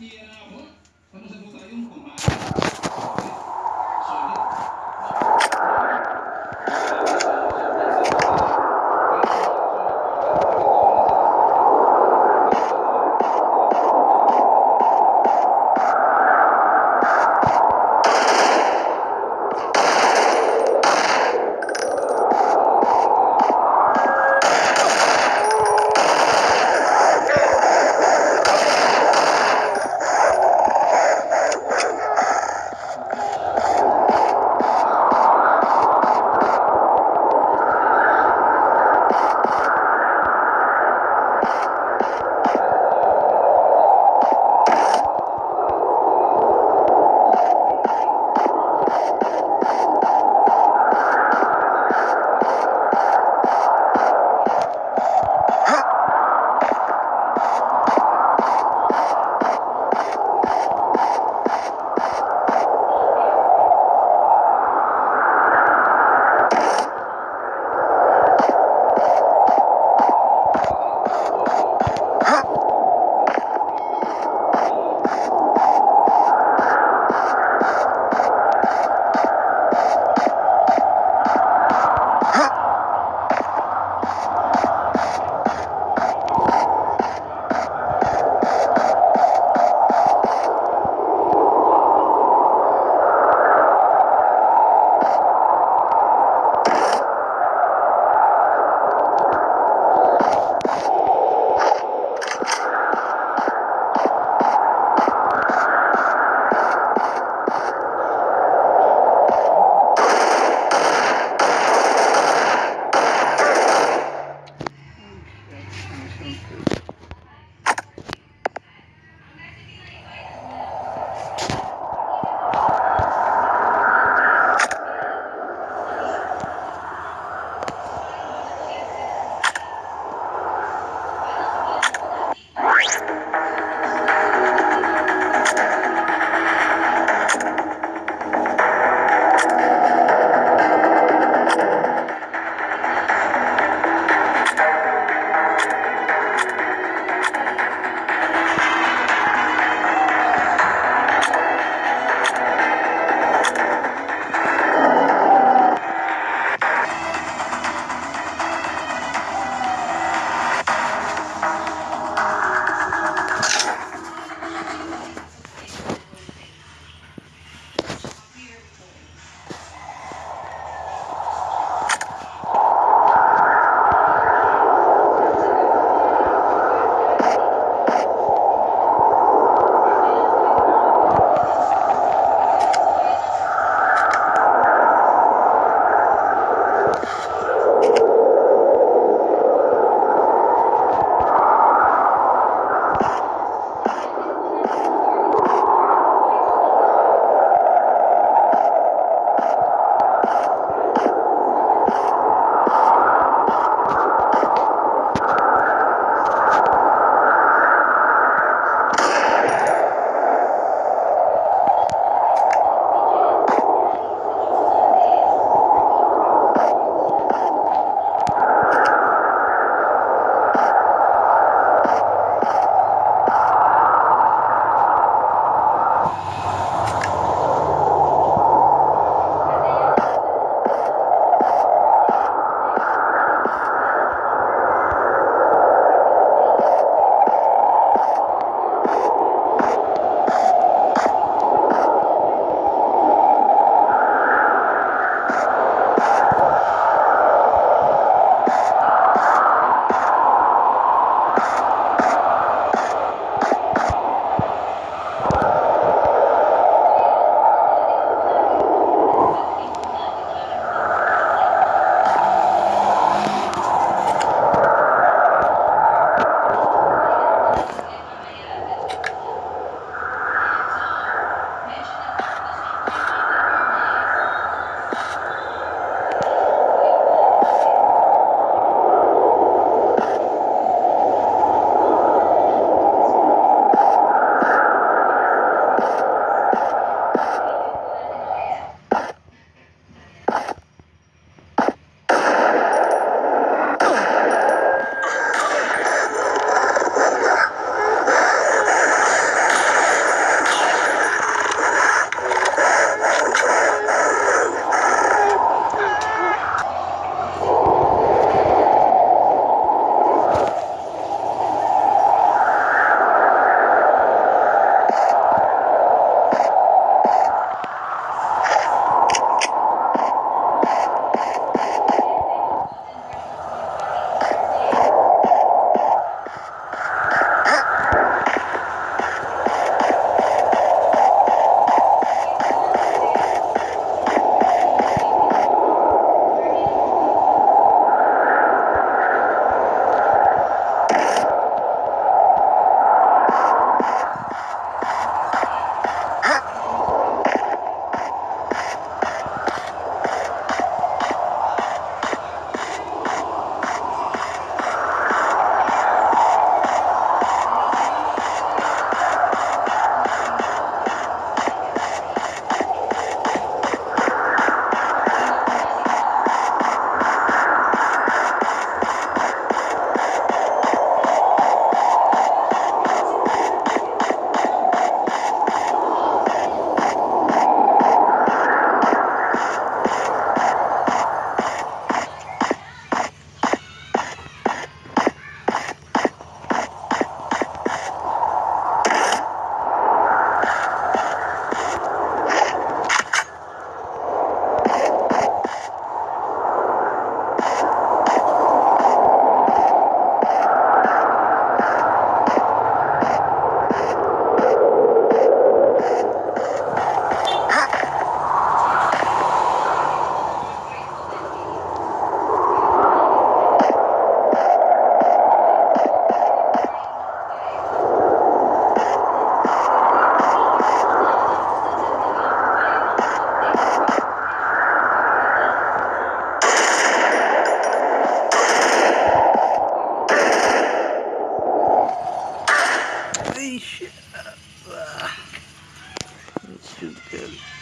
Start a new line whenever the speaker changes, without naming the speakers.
啊，我们怎么不采用红外？is built.